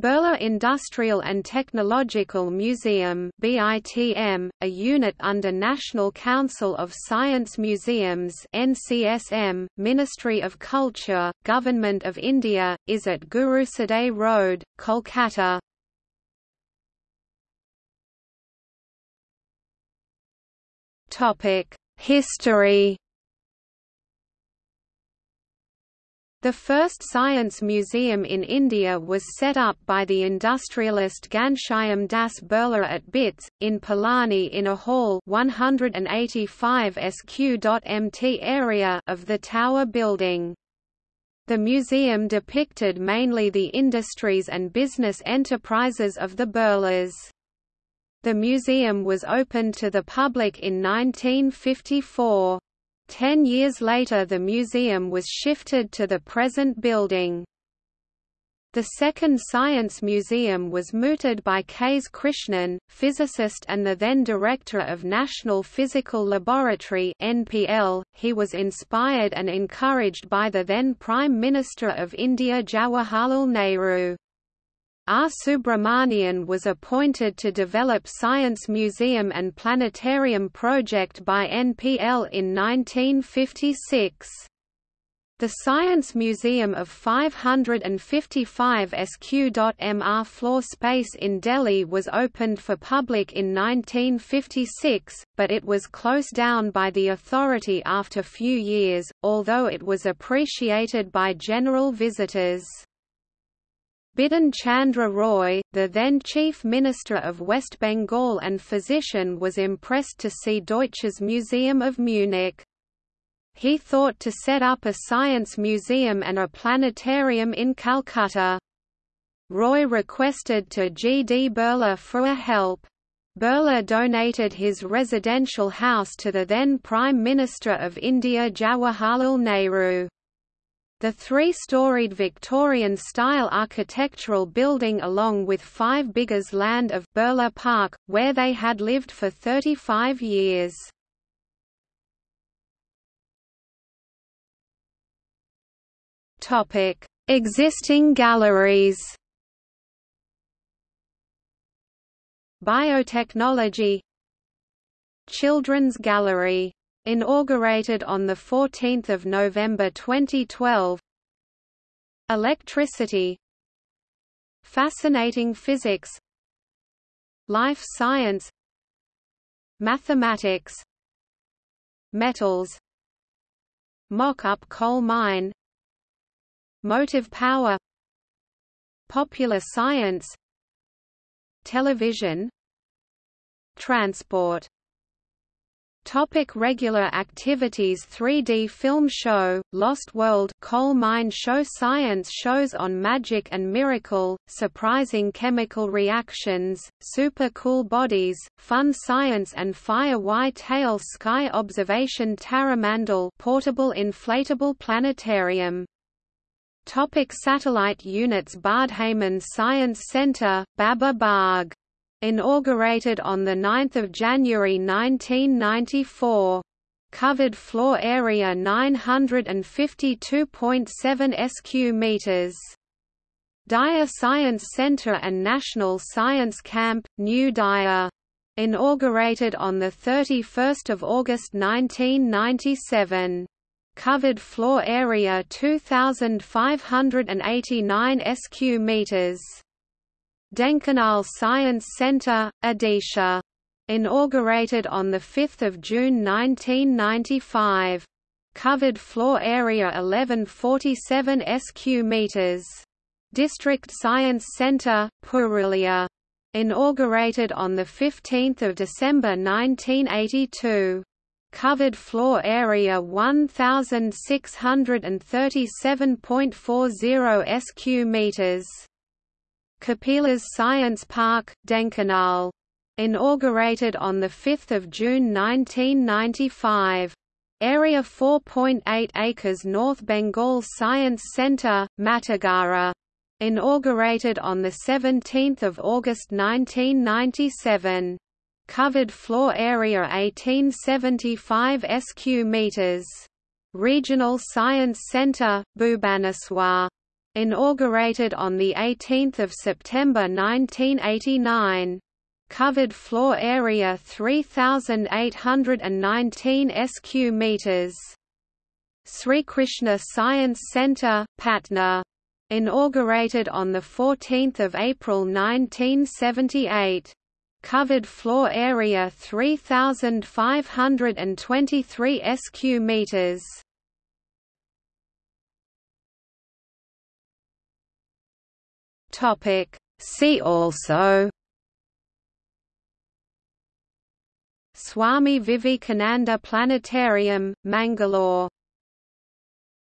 Birla Industrial and Technological Museum BITM, a unit under National Council of Science Museums NCSM, Ministry of Culture, Government of India, is at Gurusadai Road, Kolkata. History The first science museum in India was set up by the industrialist Ghanshyam Das Birla at BITS, in Pilani in a hall 185 sq.mt area of the tower building. The museum depicted mainly the industries and business enterprises of the Birlas. The museum was opened to the public in 1954. Ten years later the museum was shifted to the present building. The second science museum was mooted by K.S. Krishnan, physicist and the then director of National Physical Laboratory (NPL). He was inspired and encouraged by the then Prime Minister of India Jawaharlal Nehru. R. Subramanian was appointed to develop Science Museum and Planetarium project by NPL in 1956. The Science Museum of 555 sq.mr floor space in Delhi was opened for public in 1956, but it was closed down by the authority after few years, although it was appreciated by general visitors. Bidhan Chandra Roy, the then Chief Minister of West Bengal and physician was impressed to see Deutsches Museum of Munich. He thought to set up a science museum and a planetarium in Calcutta. Roy requested to G. D. Birla for a help. Birla donated his residential house to the then Prime Minister of India Jawaharlal Nehru. The three-storied Victorian-style architectural building along with five bighas land of Birla Park, where they had lived for 35 years. Existing galleries Biotechnology Children's Gallery Inaugurated on 14 November 2012 Electricity. Fascinating physics. Life science. Mathematics. Metals. Mock-up coal mine. Motive power. Popular science. Television. Transport Topic regular activities 3D film show, Lost World coal mine show Science shows on magic and miracle, surprising chemical reactions, super cool bodies, fun science and fire White-tail sky observation Taramandal portable inflatable planetarium. Topic satellite units Bardhaman Science Center, Baba Bagh Inaugurated on 9 January 1994. Covered floor area 952.7 sq meters. Digha Science Center and National Science Camp, New Digha. Inaugurated on 31 August 1997. Covered floor area 2,589 sq meters. Dhenkanal Science Centre, Odisha. Inaugurated on 5 June 1995. Covered floor area 1147 sq meters. District Science Centre, Purulia. Inaugurated on 15 December 1982. Covered floor area 1637.40 sq meters. Kapilas Science Park, Dhenkanal. Inaugurated on 5 June 1995. Area 4.8 acres North Bengal Science Centre, Matigara. Inaugurated on 17 August 1997. Covered floor area 1875 sq meters. Regional Science Centre, Bhubaneswar Inaugurated on 18 September 1989. Covered floor area 3,819 sq meters. Sri Krishna Science Centre, Patna. Inaugurated on 14 April 1978. Covered floor area 3,523 sq meters. Topic. See also Swami Vivekananda Planetarium, Mangalore